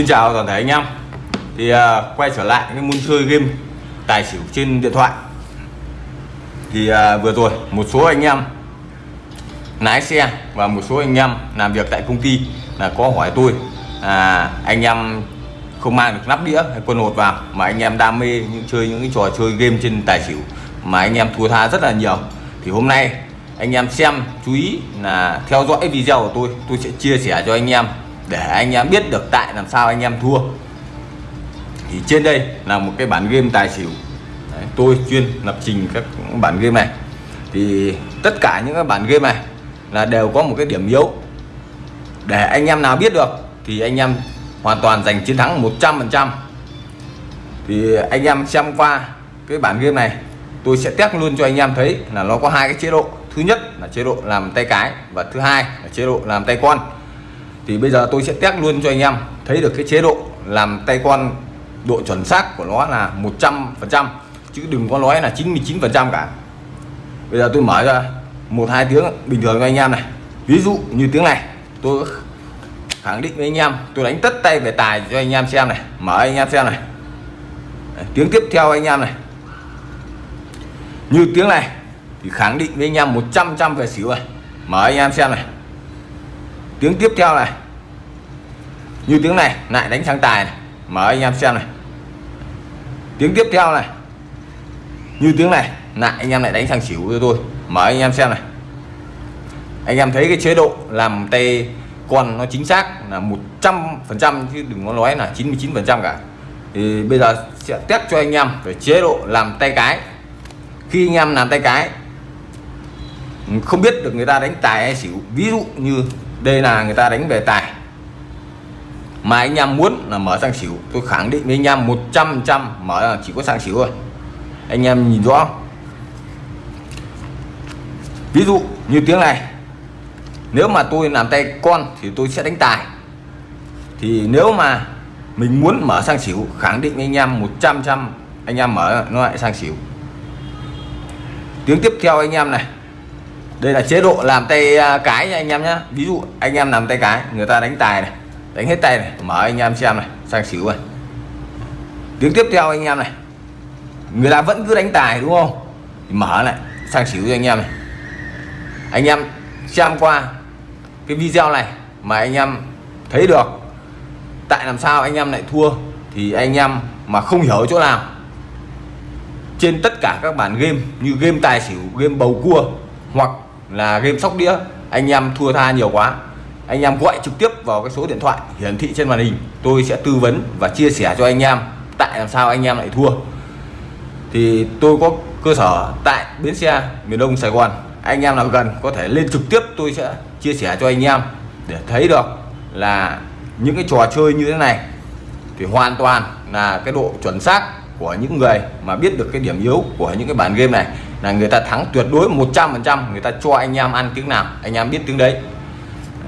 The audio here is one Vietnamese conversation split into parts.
Xin chào toàn thể anh em. Thì uh, quay trở lại cái môn chơi game tài xỉu trên điện thoại. Thì uh, vừa rồi một số anh em lái xe và một số anh em làm việc tại công ty là có hỏi tôi à, anh em không mang được nắp đĩa hay quân hột vào mà anh em đam mê những chơi những cái trò chơi game trên tài xỉu mà anh em thua tha rất là nhiều. Thì hôm nay anh em xem chú ý là theo dõi video của tôi tôi sẽ chia sẻ cho anh em để anh em biết được tại làm sao anh em thua. Thì trên đây là một cái bản game tài xỉu. Đấy, tôi chuyên lập trình các bản game này. Thì tất cả những cái bản game này là đều có một cái điểm yếu. Để anh em nào biết được thì anh em hoàn toàn giành chiến thắng 100% thì anh em xem qua cái bản game này tôi sẽ test luôn cho anh em thấy là nó có hai cái chế độ. Thứ nhất là chế độ làm tay cái và thứ hai là chế độ làm tay con thì bây giờ tôi sẽ test luôn cho anh em. Thấy được cái chế độ làm tay con độ chuẩn xác của nó là 100% chứ đừng có nói là 99% cả. Bây giờ tôi mở ra một hai tiếng bình thường cho anh em này. Ví dụ như tiếng này, tôi khẳng định với anh em, tôi đánh tất tay về tài cho anh em xem này. Mở anh em xem này. Tiếng tiếp theo anh em này. Như tiếng này thì khẳng định với anh em 100 trăm về xỉu này mở anh em xem này tiếng tiếp theo này. Như tiếng này, lại đánh sang tài này. mở anh em xem này. Tiếng tiếp theo này. Như tiếng này, lại anh em lại đánh sang xỉu cho tôi. Mở anh em xem này. Anh em thấy cái chế độ làm tay con nó chính xác là 100 phần trăm chứ đừng có nói là 99 phần trăm cả. Thì bây giờ sẽ test cho anh em về chế độ làm tay cái. Khi anh em làm tay cái, không biết được người ta đánh tài hay xỉu. Ví dụ như đây là người ta đánh về tài. Mà anh em muốn là mở sang xỉu. Tôi khẳng định với anh em 100 trăm mở là chỉ có sang xỉu thôi. Anh em nhìn rõ ví dụ như tiếng này. Nếu mà tôi làm tay con thì tôi sẽ đánh tài. Thì nếu mà mình muốn mở sang xỉu, khẳng định với anh em 100 trăm anh em mở nó lại sang xỉu. Tiếng tiếp theo anh em này đây là chế độ làm tay à, cái nha anh em nhé ví dụ anh em làm tay cái, người ta đánh tài này, đánh hết tay này, mở anh em xem này, sang xỉu này tiếng tiếp theo anh em này, người ta vẫn cứ đánh tài đúng không? Thì mở lại, sang xỉu cho anh em này. Anh em xem qua cái video này mà anh em thấy được tại làm sao anh em lại thua thì anh em mà không hiểu chỗ nào. Trên tất cả các bản game như game tài xỉu, game bầu cua hoặc là game sóc đĩa, anh em thua tha nhiều quá. Anh em gọi trực tiếp vào cái số điện thoại hiển thị trên màn hình, tôi sẽ tư vấn và chia sẻ cho anh em tại làm sao anh em lại thua. Thì tôi có cơ sở tại bến xe, miền Đông, Sài Gòn. Anh em nào gần có thể lên trực tiếp tôi sẽ chia sẻ cho anh em để thấy được là những cái trò chơi như thế này thì hoàn toàn là cái độ chuẩn xác của những người mà biết được cái điểm yếu của những cái bản game này là người ta thắng tuyệt đối 100% người ta cho anh em ăn tiếng nào anh em biết tiếng đấy,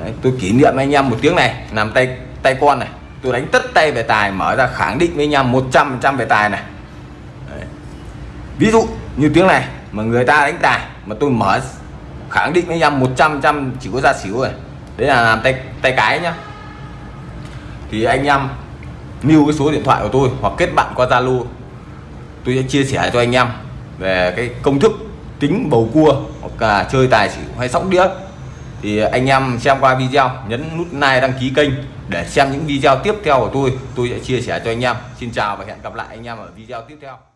đấy tôi kỷ niệm anh em một tiếng này làm tay tay con này tôi đánh tất tay về tài mở ra khẳng định với anh em 100% về tài này. Đấy. ví dụ như tiếng này mà người ta đánh tài mà tôi mở khẳng định với anh em 100 trăm chỉ có ra xỉu rồi. Đấy là làm tay tay cái nhá. Thì anh em lưu cái số điện thoại của tôi hoặc kết bạn qua Zalo tôi sẽ chia sẻ cho anh em về cái công thức tính bầu cua hoặc là chơi tài xỉu hay sóc đĩa. Thì anh em xem qua video, nhấn nút like đăng ký kênh để xem những video tiếp theo của tôi. Tôi sẽ chia sẻ cho anh em. Xin chào và hẹn gặp lại anh em ở video tiếp theo.